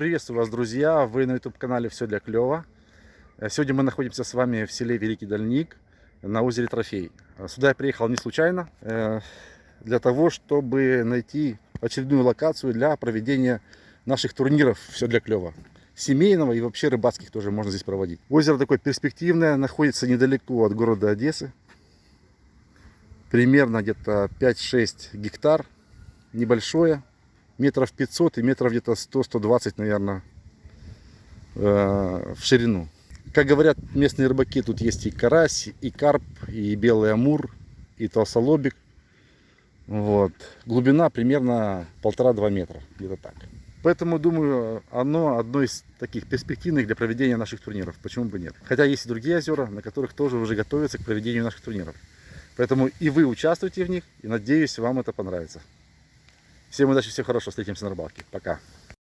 Приветствую вас, друзья! Вы на YouTube-канале «Все для клёва». Э, Сегодня мы находимся с вами в селе Великий Дальник на озере Трофей. Э, Сюда я приехал не случайно, э, для того, чтобы найти очередную локацию для проведения наших турниров «Все для клёва». Семейного и вообще рыбацких тоже можно здесь проводить. Озеро такое перспективное, находится недалеко от города Одессы. Примерно где-то 5-6 гектар, небольшое, метров 500 и метров где-то 100-120, наверное, в ширину. Как говорят местные рыбаки, тут есть и карась, и карп, и белый амур, и толстолобик. Вот. Глубина примерно полтора-два метра, где-то так. Поэтому, думаю, оно одно из таких перспективных для проведения наших турниров. Почему бы нет? Хотя есть и другие озера, на которых тоже уже готовятся к проведению наших турниров. Поэтому и вы участвуйте в них, и надеюсь, вам это понравится. Всем удачи, всего хорошего, встретимся на рыбалке. Пока.